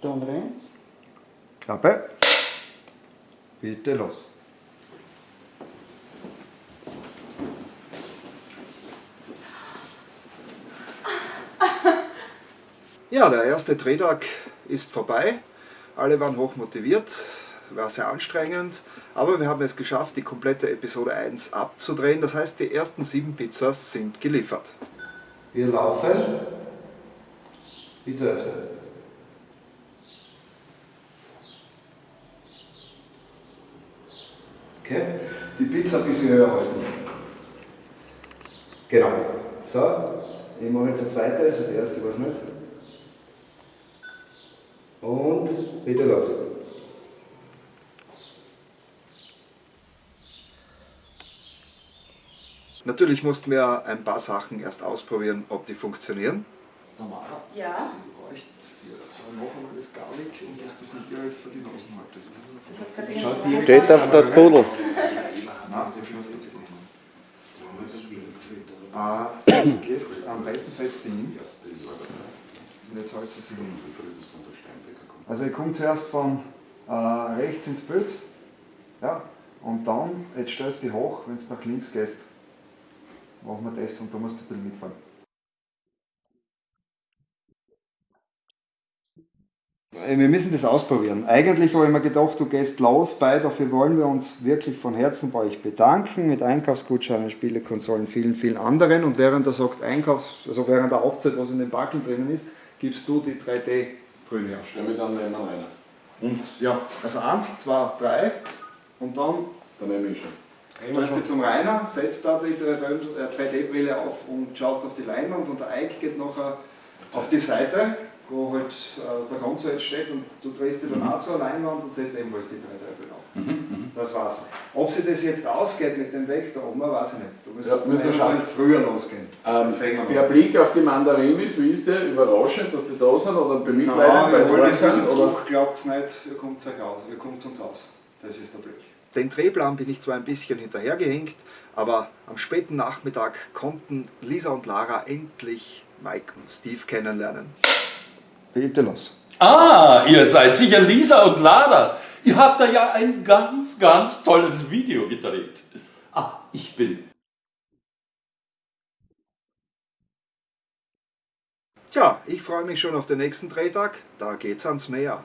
Dann rein. Klappe. Bitte los. Ja, der erste Drehtag ist vorbei. Alle waren hoch motiviert, war sehr anstrengend, aber wir haben es geschafft, die komplette Episode 1 abzudrehen. Das heißt, die ersten sieben Pizzas sind geliefert. Wir laufen. Bitte öffnen. Okay, die Pizza ein bisschen höher halten. Genau. So, ich mache jetzt eine zweite, also die erste weiß nicht. Und bitte los. Natürlich mussten wir ein paar Sachen erst ausprobieren, ob die funktionieren. Tamara, Ja. Du bräuchst jetzt noch einmal das Garlic und dass du nicht direkt vor die Nasen haltest. Steht auf der Pudel. Nein, fährst du auf die äh, gehst, am besten setzt die hin und jetzt hältst du sie hin. Also ihr kommt zuerst von äh, rechts ins Bild ja, und dann, jetzt stellst du die hoch, wenn du nach links gehst, machen wir das und da musst du ein bisschen mitfahren. Wir müssen das ausprobieren. Eigentlich habe ich mir gedacht, du gehst los bei, dafür wollen wir uns wirklich von Herzen bei euch bedanken mit Einkaufsgutscheinen, Spielekonsolen, vielen, vielen anderen. Und während er sagt Einkaufs, also während er aufzählt, was in den Backeln drinnen ist, gibst du die 3D-Brühe auf. Stell mich dann neben rein. Und ja, also eins, zwei, drei und dann Dann nehme ich schon. stellst du dich zum Rainer, setzt da die 3D-Brille auf und schaust auf die Leinwand und der Ike geht nachher auf die Seite, wo halt äh, der Konso jetzt steht und du drehst dich dann auch zur Leinwand und setzt ebenfalls die 3D-Brille auf. Das war's. Ob sich das jetzt ausgeht mit dem Weg da oben, weiß ich nicht. Du müsstest Ja, müssen wir schauen. früher losgehen. Ähm, wir der. Blick auf die Mandarinis, wie ist der? Überraschend, dass die da sind oder Nein, bemitleidend, sie wollt arg jetzt sind? wieder Oder? zurück, glaubt's nicht, ihr kommt euch aus, ihr kommt uns aus. Das ist der Blick. Den Drehplan bin ich zwar ein bisschen hinterhergehinkt, aber am späten Nachmittag konnten Lisa und Lara endlich Mike und Steve kennenlernen. Bitte los. Ah, ihr seid sicher Lisa und Lara. Ihr habt da ja ein ganz, ganz tolles Video gedreht. Ah, ich bin. Tja, ich freue mich schon auf den nächsten Drehtag. Da geht's ans Meer.